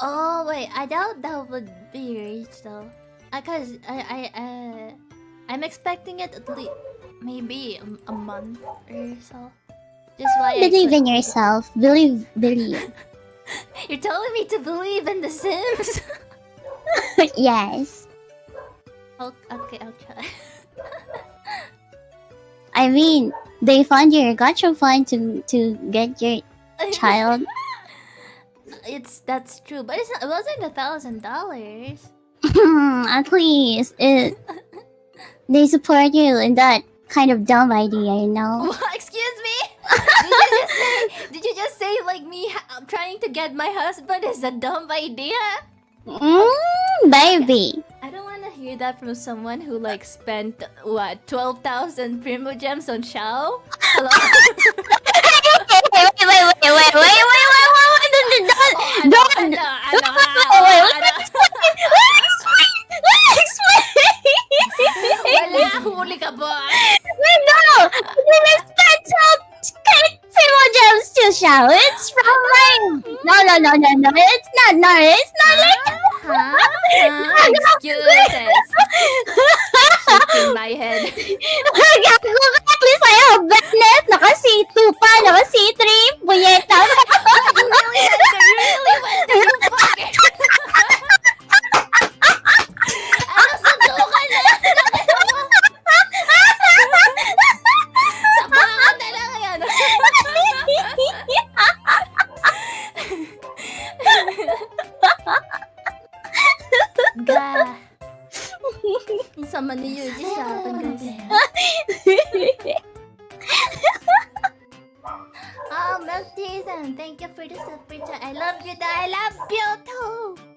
Oh wait, I doubt that would be reached though. Uh, Cause I I uh, I'm expecting it at least maybe a, a month or so. Just why Believe in yourself. Believe, believe. You're telling me to believe in The Sims? yes. oh, okay, I'll try. I mean, they fund your gacha fund to to get your child. It's that's true, but it's not, it wasn't a thousand dollars. At least it they support you in that kind of dumb idea, you know. Excuse me. Did you just say? Did you just say like me ha- trying to get my husband is a dumb idea? Mm, baby. I don't want to hear that from someone who like spent what twelve thousand primo gems on Xiao. Hello. wait, wait, wait, Legs, legs, boy! No! To show. It's from my... No, no, no, no, no. It's not, no, it's not like... Huh? Huh? Excuses. Ga. Ang sama ni Yuji sa akin. Oh, Milk Jason, thank you for the super chat. I love you, I love you too.